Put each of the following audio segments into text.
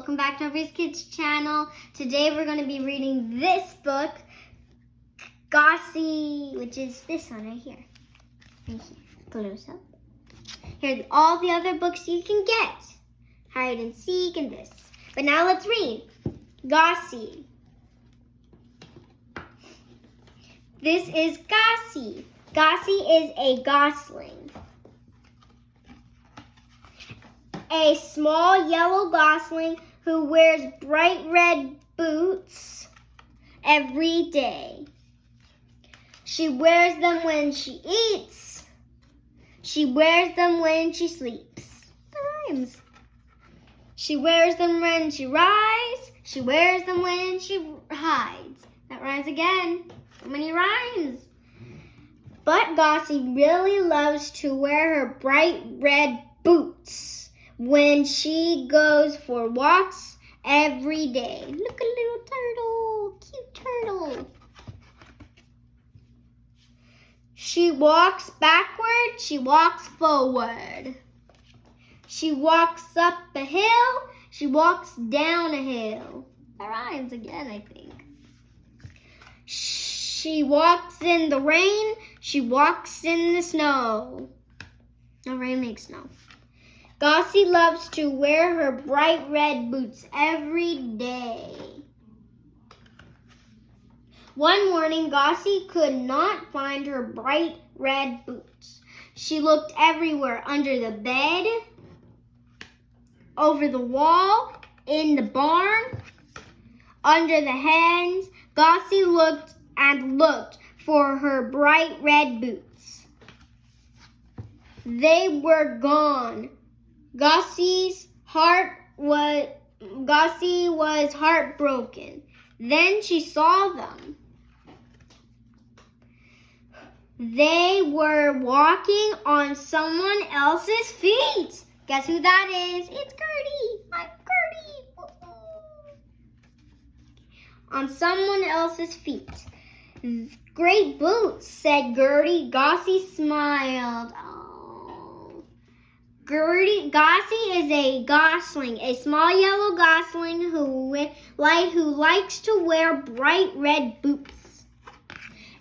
welcome back to Aubrey's Kids channel. Today we're going to be reading this book, Gossie, which is this one right here. Right here. Close up. Here are all the other books you can get. Hide and Seek and this. But now let's read. Gossie. This is Gossie. Gossie is a gosling. A small yellow gosling who wears bright red boots every day. She wears them when she eats. She wears them when she sleeps. Rhymes. She wears them when she rides. She wears them when she hides. That rhymes again. So many rhymes. But Gossie really loves to wear her bright red boots when she goes for walks every day. Look, a little turtle, cute turtle. She walks backward, she walks forward. She walks up a hill, she walks down a hill. That rhymes again, I think. She walks in the rain, she walks in the snow. No rain makes snow. Gossie loves to wear her bright red boots every day. One morning, Gossie could not find her bright red boots. She looked everywhere under the bed, over the wall, in the barn, under the hens. Gossie looked and looked for her bright red boots. They were gone. Gossie's heart was Gossie was heartbroken. Then she saw them. They were walking on someone else's feet. Guess who that is? It's Gertie. I'm Gertie. On someone else's feet. Great boots, said Gertie. Gossie smiled. Gertie, Gossie is a gosling, a small yellow gosling who, like, who likes to wear bright red boots.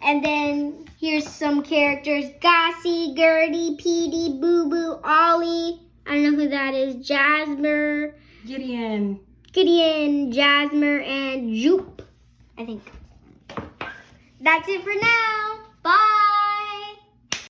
And then here's some characters. Gossie, Gertie, Peedie, Boo Boo, Ollie. I don't know who that is. Jasmer. Gideon. Gideon, Jasmer, and Joop, I think. That's it for now. Bye.